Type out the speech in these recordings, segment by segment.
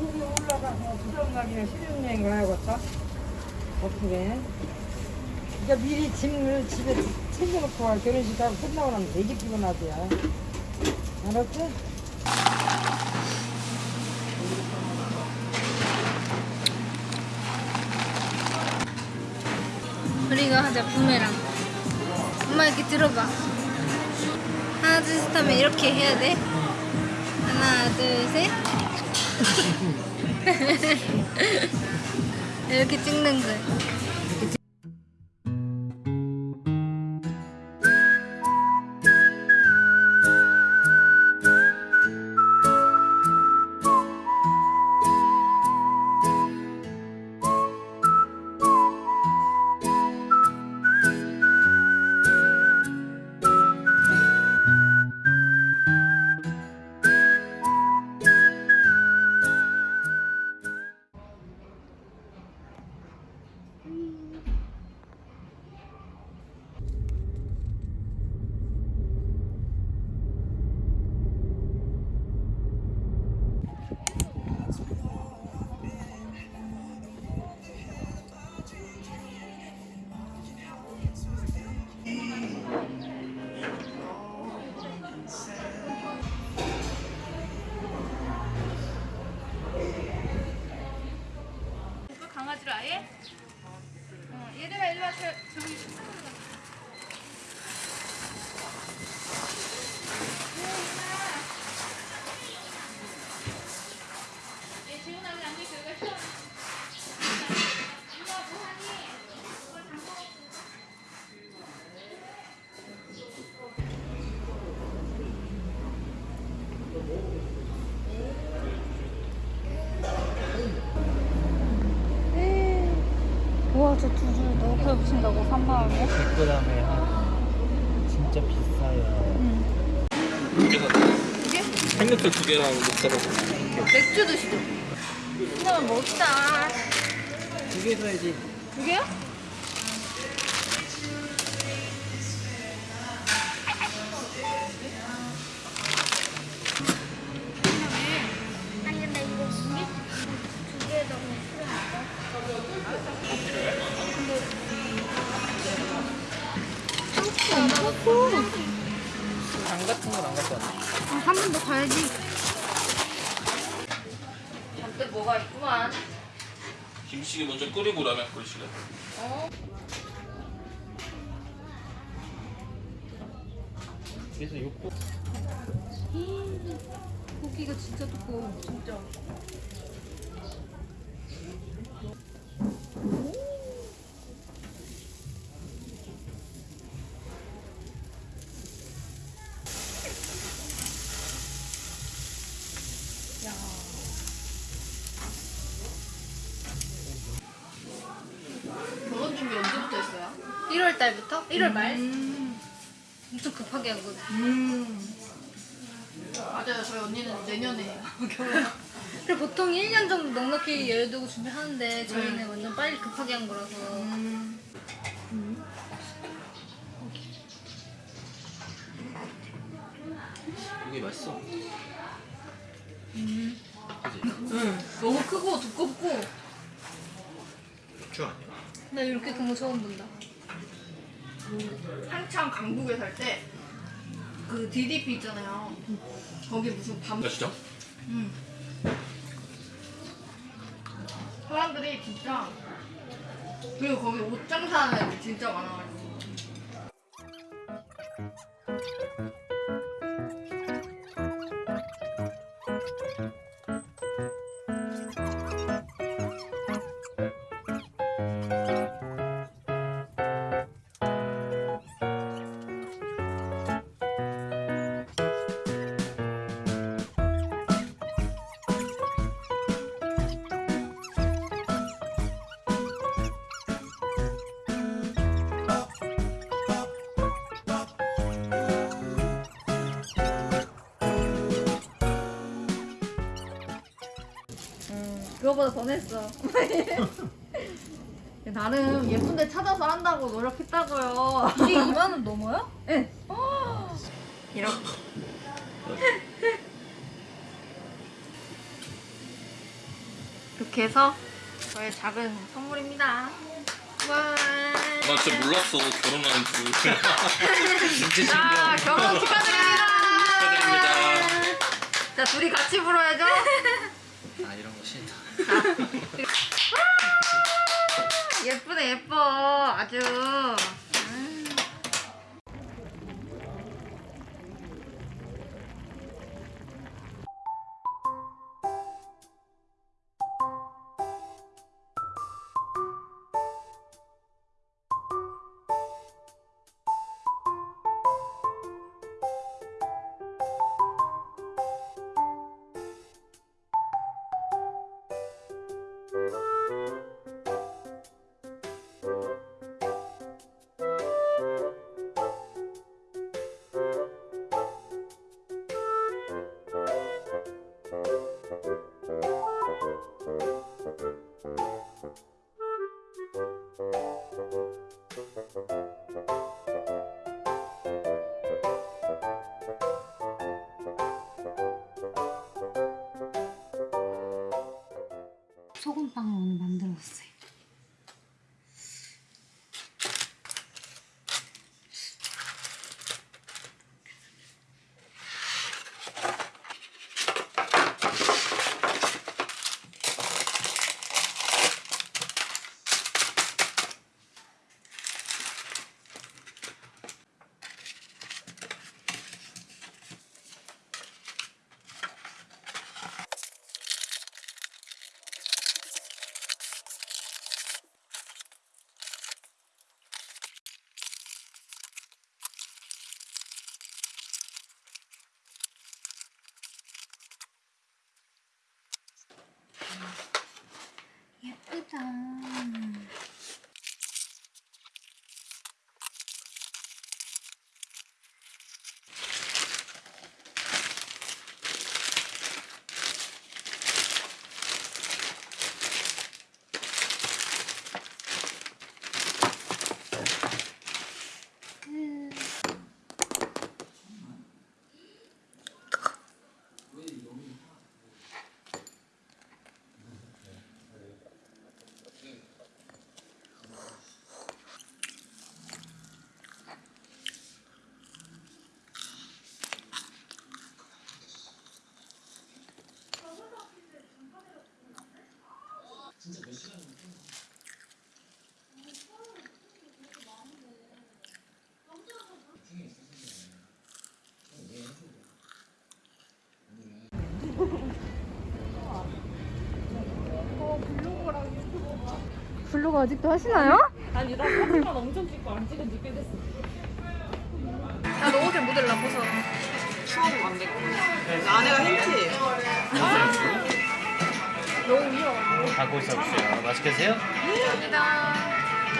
거기 올라가서 부정강이나 실용여행 가야겠다. 어떻게? 그러니까 미리 짐을 집에 챙겨놓고 와. 결혼식 하고 끝나고 나면 되게 피곤하대요. 알았지? 우리가 하자 부메랑. 엄마 이렇게 들어봐. 하나 둘 셋 하면 이렇게 해야 돼. 하나 둘 셋. 이렇게 찍는 거야. 배부신다고 3만 원에? 100g에 한 진짜 비싸요. 응. 두개 샀네. 이게? 생맥주 두 개랑 녹차로. 맥주 드시죠. 그러면 먹자. 두 개 사야지. 두 개요? 그래서 욕구 고기가 진짜 두꺼워. 진짜. 결혼 준비 언제부터 했어요? 1월 달부터? 1월 말? 엄청 급하게 한 거지. 맞아요. 저희 언니는 내년에 결혼. 그리고 보통 1년 정도 넉넉히 여유두고 준비하는데 저희는 완전 빨리 급하게 한 거라서. 이게 맛있어. 응. 너무 크고 두껍고. 맥주 아니야? 나 이렇게 큰 거 처음 본다. 한창 강북에 살 때 그 DDP 있잖아요. 거기 무슨 밤. 맛있죠? 응. 사람들이 진짜 그리고 거기 옷 장사하는 애들 진짜 많아가지고. 그거보다 더 냈어. 나름 예쁜데 찾아서 한다고 노력했다고요. 이게 2만 원 넘어요? 네. 이렇게. 이렇게 해서 저의 작은 선물입니다. 와. 나 진짜 몰랐어 결혼하는 줄. 자, 결혼 축하드립니다. 축하드립니다. 자, 둘이 같이 불어야죠. 아. 예쁘네, 예뻐. 아주. 소금빵을 오늘 만들었어요. 예쁘다. 브이로그 아직도 하시나요? 아니 나 사진만 엄청 찍고 안 찍은 지 꽤 됐어. 나도 옷을 묻을라 벗어. 추워도 안 되고. 안에가 힌트예요. 하고 있어주세요. 맛있게 드세요.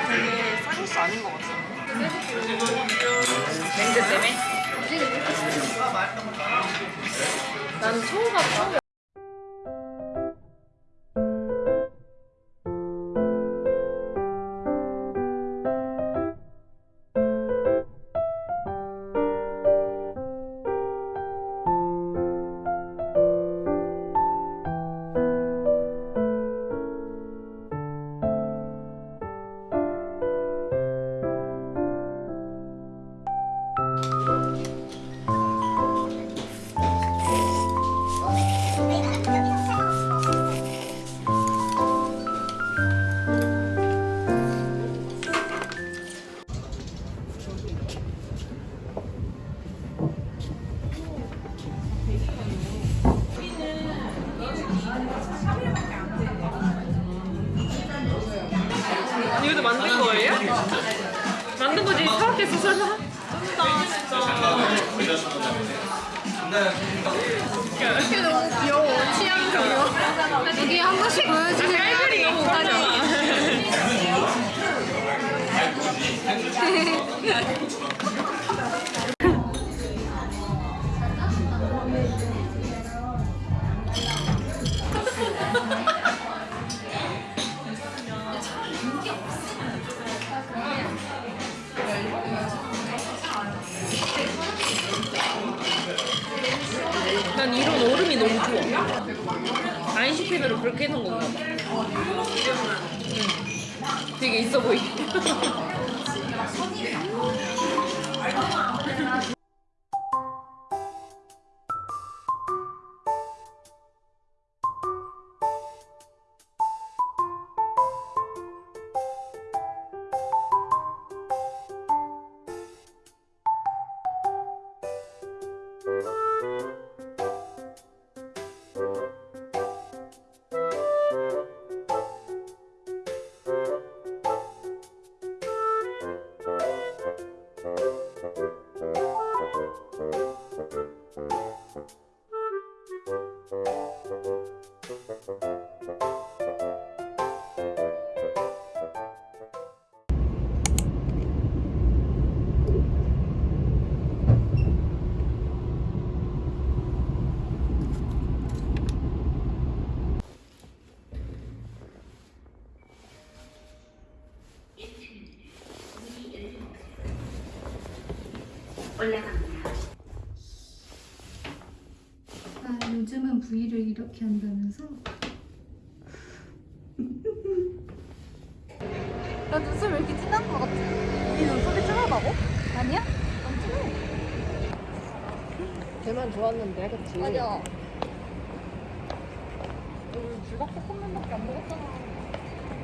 되게 쌀국수 아닌 것 같아. 밴드 때문에? 나는 처음 가봐. 이 이게 너무 귀여워. 취향 귀여워. 여기 한 번씩 보여주세요. 깔깔이 너무 웃기잖아. 난 이런 얼음이 너무 좋아. 아인슈펜으로 그렇게 해놓은 건가 봐. 응. 되게 있어 보이게. V를 이렇게 한다면서? 나 눈썹 왜 이렇게 진한 거 같아? 이 눈썹이 진하다고? 아니야? 안 진해. 걔만 좋았는데, 그치? 맞아. 불닭볶음면밖에 안 먹었잖아.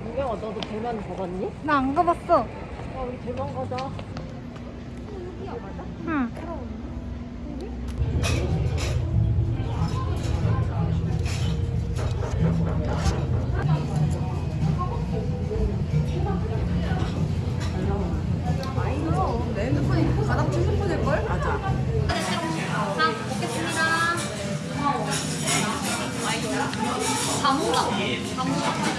유명아, 너도 대만 가봤니? 나 안 가봤어. 아, 우리 대만 가자. 응. 자몽다. 자몽.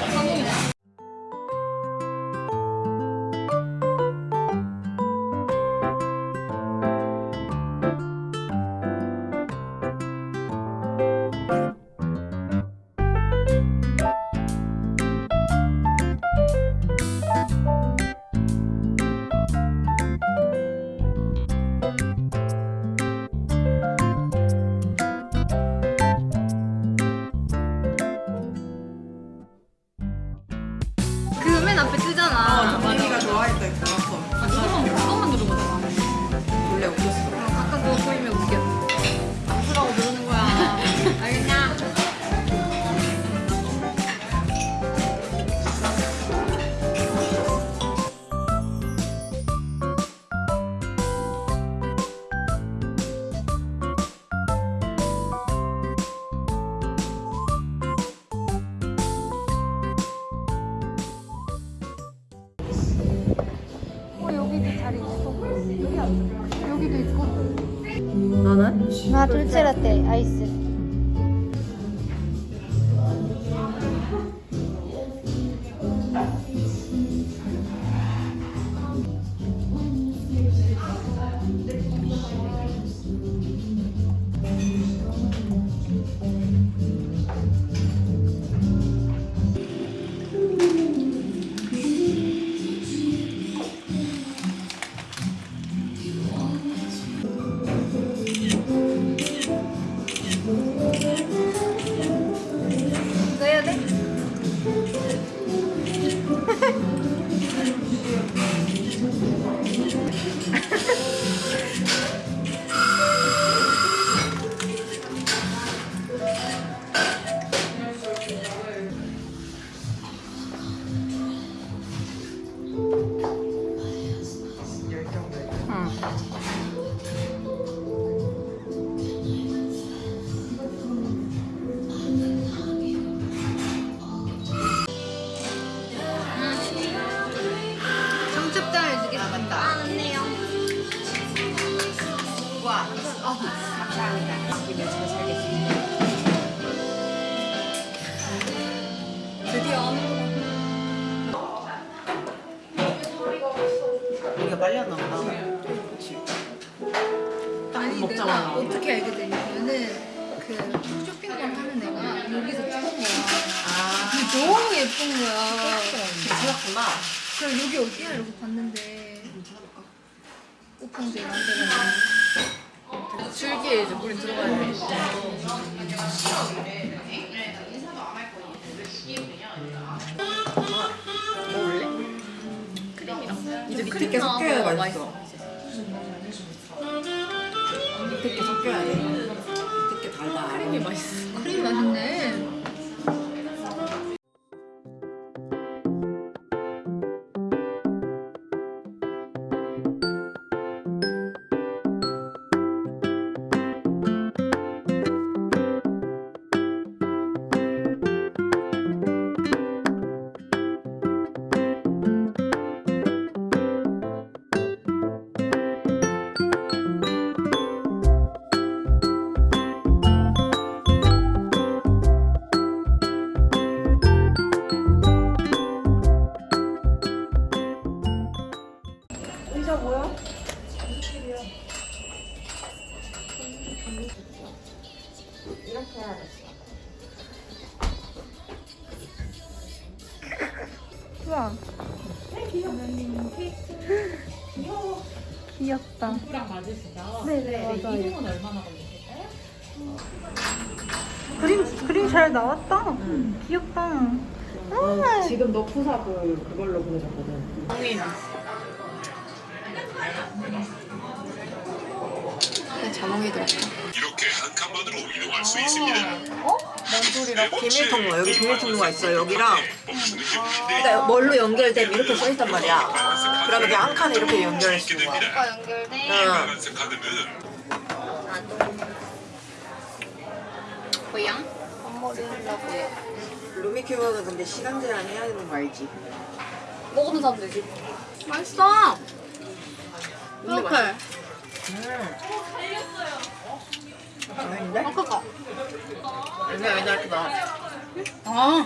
자리 있어 여기 앉아. 여기도 있고. 너는? 나 아, 돌체라떼 아이스. 왔나 보다. 아니 내가 어떻게 알게 되냐면은 그 쇼핑몰 하는 애가 여기서 찍은 거야. 아, 근데 너무 예쁜 거야. 괜찮았구나. 그럼 여기 어디야 이러고 봤는데 오픈제 이런 데가 줄기에 이제 물이 들어가야 돼. 밑에 게 섞여야 맛있어. 밑에 게 섞여야 돼. 밑에 게 달다. 크림이 맛있어. 크림 맛있네. 우와. 귀엽다. 누구랑 맞으시죠? 네네 맞아요. 이동은 얼마나 걸리실까요? 그림 그림 잘 나왔다. 귀엽다. 아, 지금 너 푸사 그, 그걸로 보내줬거든. 홍인. 이렇게 한 칸만으로 이동할 수 있습니다. 비밀 통로 여기 비밀 통로가 있어 여기랑 그러니까 뭘로 연결되면 이렇게 써 있단 말이야 그러면 그냥 한 칸에 이렇게 연결할 수 있는 거야 됩니다. 응. 빨간색 카드는 고양? 루미큐브는 근데 시간 제한 해야 되는 거 알지? 먹으면 사면 되지. 맛있어. 이렇게. 아닌데? 아까 아니야, 왜냐 이렇게 나. 아.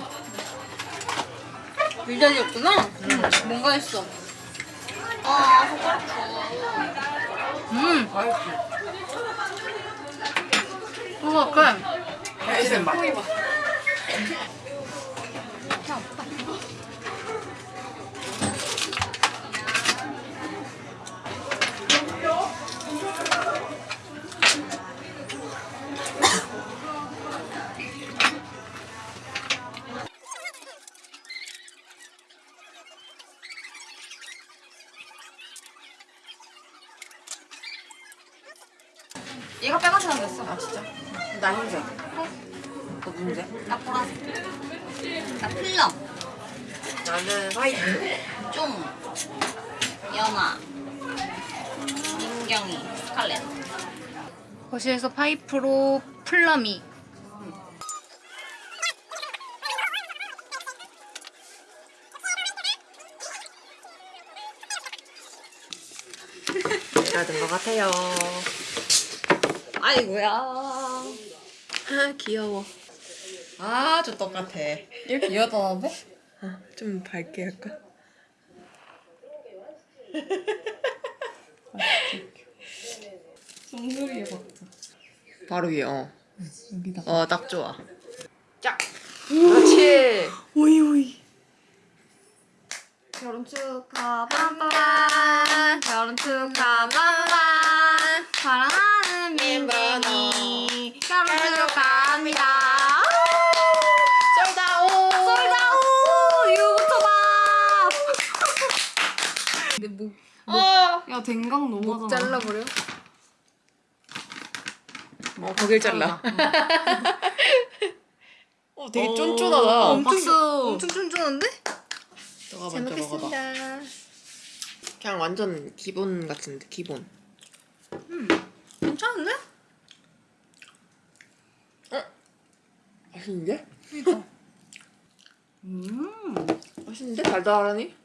유자리였구나? 응. 뭔가 했어. 아, 손가락 음. 맛있지? 소박해. 맛있는 맛 아 진짜? 나 흰색 너 문제? 나 보라색. 나 플럼. 나는 화이트 쫑. 연아. 민경이. 스칼렛. 거실에서 파이프로 플러미. 드나든 것 같아요. 아이고야. 아, 귀여워. 아주 똑같아. 이렇게 이어다는데? 좀 밝게 할까? 송소리에 박자. 바로 위에, 어. 여기다. 어, 딱 좋아. 짝! 그렇지! 오이, 오이. 결혼 축하 빰빰 결혼 축하 빰빰 사랑하는 민빈이 결혼 축하합니다 쏠다오! 솔다우 유부초밥 근데 목, 어! 야 댕강 목 너무하잖아. 잘라버려? 어, 거길 잘라. 어, 되게 쫀쫀하다. 엄청, 박수. 엄청 쫀쫀한데? 너가 잘 먼저 먹어봐. 먹겠습니다 그냥 완전 기본 같은데, 기본. 괜찮은데? 맛있는데? 음. 맛있는데? 달달하니?